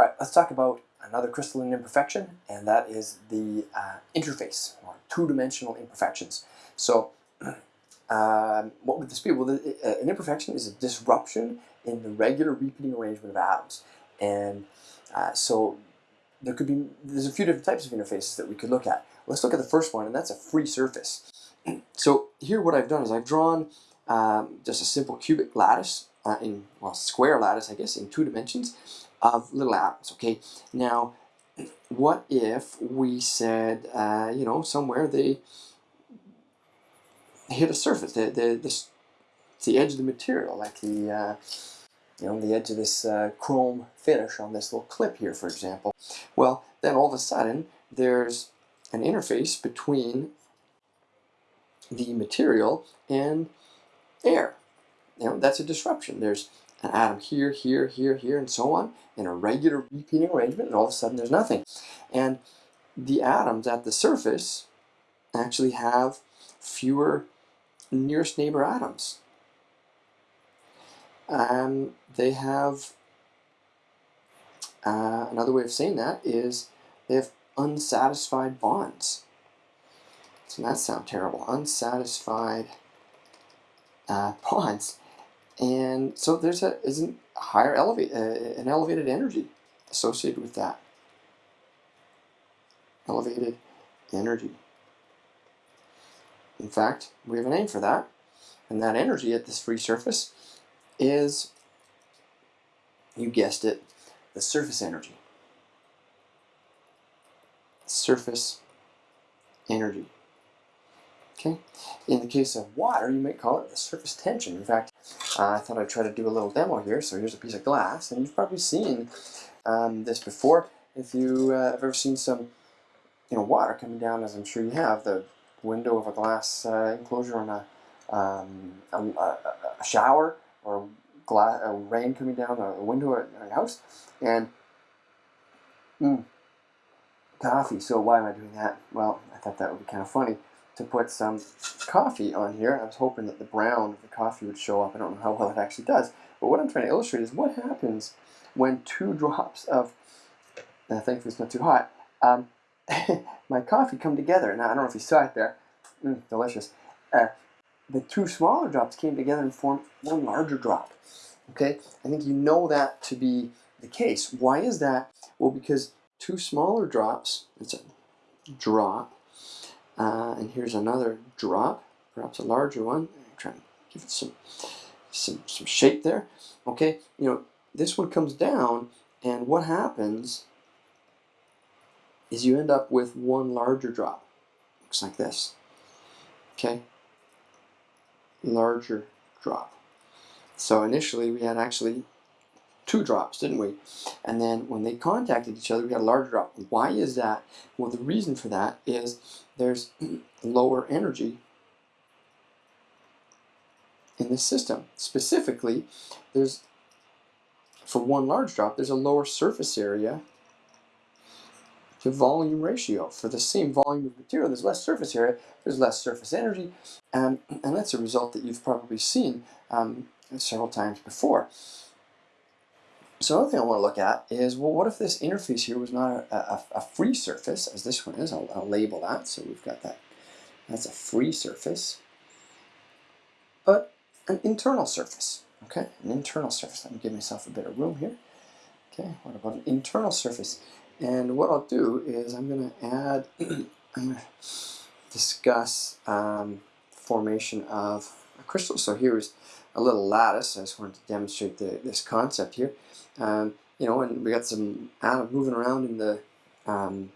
All right, let's talk about another crystalline imperfection, and that is the uh, interface, or two-dimensional imperfections. So um, what would this be? Well, the, uh, an imperfection is a disruption in the regular repeating arrangement of atoms. And uh, so there could be, there's a few different types of interfaces that we could look at. Let's look at the first one, and that's a free surface. so here what I've done is I've drawn um, just a simple cubic lattice, uh, in, well, square lattice, I guess, in two dimensions of little atoms, okay? Now, what if we said, uh, you know, somewhere they hit a surface, the, the, the, the edge of the material, like the, uh, you know, the edge of this uh, chrome finish on this little clip here, for example. Well, then all of a sudden, there's an interface between the material and air. You know, that's a disruption. There's an atom here, here, here, here, and so on, in a regular repeating arrangement, and all of a sudden there's nothing. And the atoms at the surface actually have fewer nearest neighbor atoms. And they have, uh, another way of saying that is they have unsatisfied bonds. Doesn't that sound terrible? Unsatisfied uh, bonds. And so there's a isn't higher elevate uh, an elevated energy associated with that. Elevated energy. In fact, we have a name for that, and that energy at this free surface is, you guessed it, the surface energy. Surface energy. Okay. In the case of water, you might call it surface tension. In fact, uh, I thought I'd try to do a little demo here. So here's a piece of glass, and you've probably seen um, this before. If you uh, have ever seen some, you know, water coming down, as I'm sure you have, the window of a glass uh, enclosure on a, um, a, a, shower or glass, a rain coming down a window at your house, and mm, coffee. So why am I doing that? Well, I thought that would be kind of funny to put some coffee on here. I was hoping that the brown of the coffee would show up. I don't know how well it actually does. But what I'm trying to illustrate is what happens when two drops of, uh, thankfully it's not too hot, um, my coffee come together. Now, I don't know if you saw it there. Mm, delicious. Uh, the two smaller drops came together and formed one larger drop. Okay, I think you know that to be the case. Why is that? Well, because two smaller drops, it's a drop, uh, and here's another drop, perhaps a larger one. I'm trying to give it some, some, some shape there. Okay, you know, this one comes down, and what happens is you end up with one larger drop. Looks like this. Okay? Larger drop. So initially we had actually two drops, didn't we? And then when they contacted each other, we had a larger drop. Why is that? Well, the reason for that is there's lower energy in the system. Specifically, there's for one large drop, there's a lower surface area to volume ratio. For the same volume of material, there's less surface area, there's less surface energy, and, and that's a result that you've probably seen um, several times before. So another thing I want to look at is, well, what if this interface here was not a, a, a free surface, as this one is? I'll, I'll label that, so we've got that. That's a free surface, but an internal surface. Okay, an internal surface. Let me give myself a bit of room here. Okay, what about an internal surface? And what I'll do is I'm going to add, I'm going to discuss um, formation of a crystal. So here's a little lattice. I just wanted to demonstrate the, this concept here. Um, you know, and we got some atoms moving around in the um,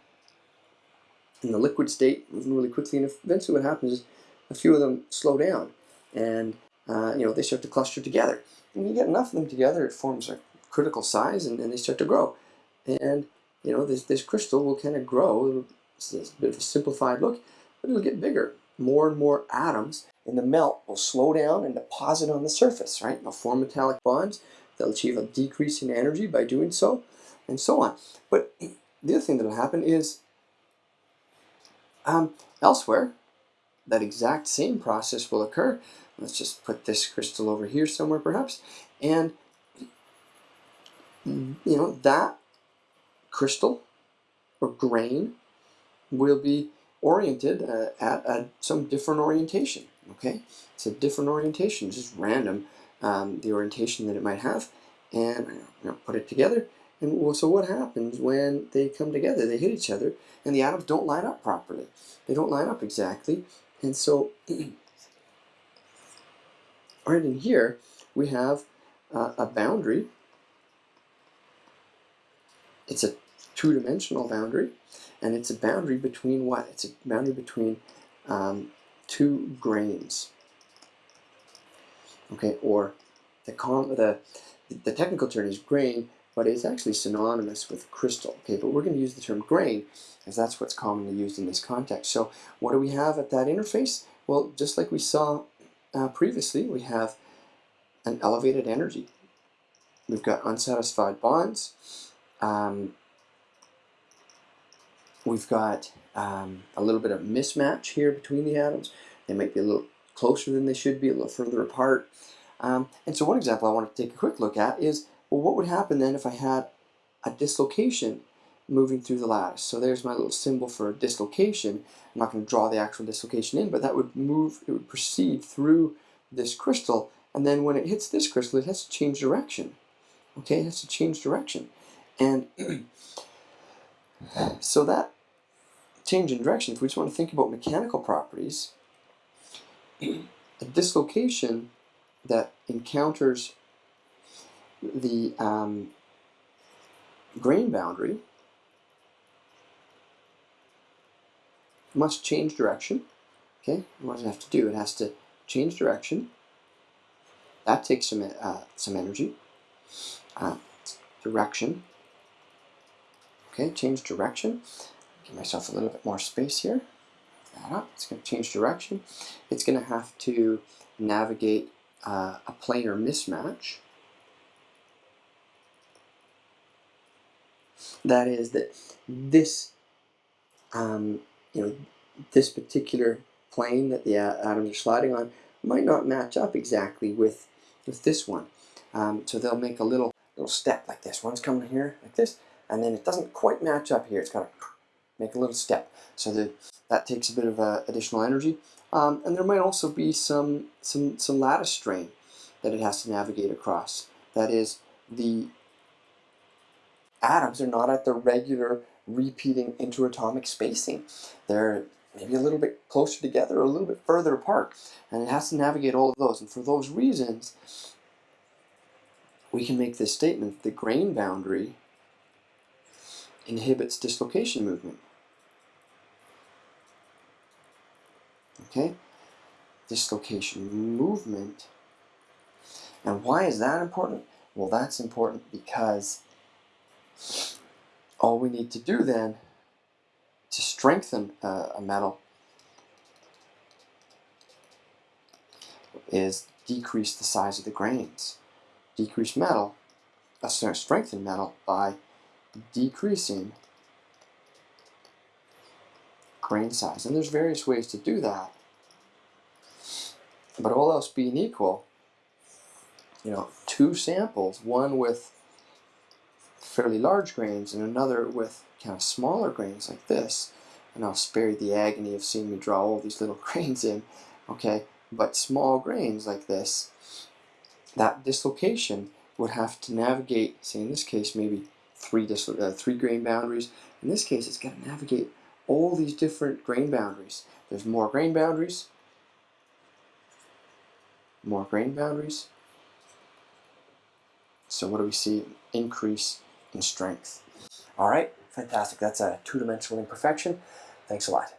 in the liquid state, moving really quickly, and eventually what happens is a few of them slow down, and uh, you know they start to cluster together. And you get enough of them together, it forms a critical size, and, and they start to grow. And you know, this, this crystal will kind of grow. It's a bit of a simplified look, but it'll get bigger. More and more atoms in the melt will slow down and deposit on the surface, right? They'll form metallic bonds. They'll achieve a decrease in energy by doing so, and so on. But the other thing that will happen is um, elsewhere, that exact same process will occur. Let's just put this crystal over here somewhere perhaps. And, you know, that crystal or grain will be oriented uh, at, some different orientation. Okay, it's a different orientation, just random um, the orientation that it might have, and you know, put it together. And well, so what happens when they come together? They hit each other, and the atoms don't line up properly. They don't line up exactly, and so right in here we have uh, a boundary. It's a two-dimensional boundary, and it's a boundary between what? It's a boundary between um, two grains. Okay, or the, the, the technical term is grain, but it's actually synonymous with crystal. Okay, but we're going to use the term grain as that's what's commonly used in this context. So what do we have at that interface? Well, just like we saw uh, previously, we have an elevated energy. We've got unsatisfied bonds. Um, we've got um, a little bit of mismatch here between the atoms. They might be a little closer than they should be, a little further apart. Um, and so one example I want to take a quick look at is, well, what would happen then if I had a dislocation moving through the lattice? So there's my little symbol for dislocation. I'm not going to draw the actual dislocation in, but that would move, it would proceed through this crystal, and then when it hits this crystal, it has to change direction. Okay, it has to change direction. And so that change in direction, if we just want to think about mechanical properties, a dislocation that encounters the um, grain boundary must change direction. Okay, what does it have to do? It has to change direction. That takes some uh, some energy. Uh, direction. Okay, change direction. Give myself a little bit more space here. That up. It's going to change direction. It's going to have to navigate uh, a planar mismatch. That is that this, um, you know, this particular plane that the atoms are sliding on might not match up exactly with with this one. Um, so they'll make a little little step like this. One's coming here like this, and then it doesn't quite match up here. It's got to make a little step. So the, that takes a bit of uh, additional energy. Um, and there might also be some, some, some lattice strain that it has to navigate across. That is, the atoms are not at the regular repeating interatomic spacing. They're maybe a little bit closer together or a little bit further apart. And it has to navigate all of those. And for those reasons, we can make this statement, the grain boundary inhibits dislocation movement. Okay? Dislocation movement. And why is that important? Well, that's important because all we need to do then to strengthen uh, a metal is decrease the size of the grains. Decrease metal, uh, strengthen metal by decreasing grain size. And there's various ways to do that. But all else being equal, you know, two samples, one with fairly large grains and another with kind of smaller grains like this, and I'll spare you the agony of seeing me draw all these little grains in, okay, but small grains like this, that dislocation would have to navigate, say in this case, maybe three, uh, three grain boundaries. In this case, it's got to navigate all these different grain boundaries. There's more grain boundaries, more grain boundaries. So what do we see? Increase in strength. All right, fantastic. That's a two-dimensional imperfection. Thanks a lot.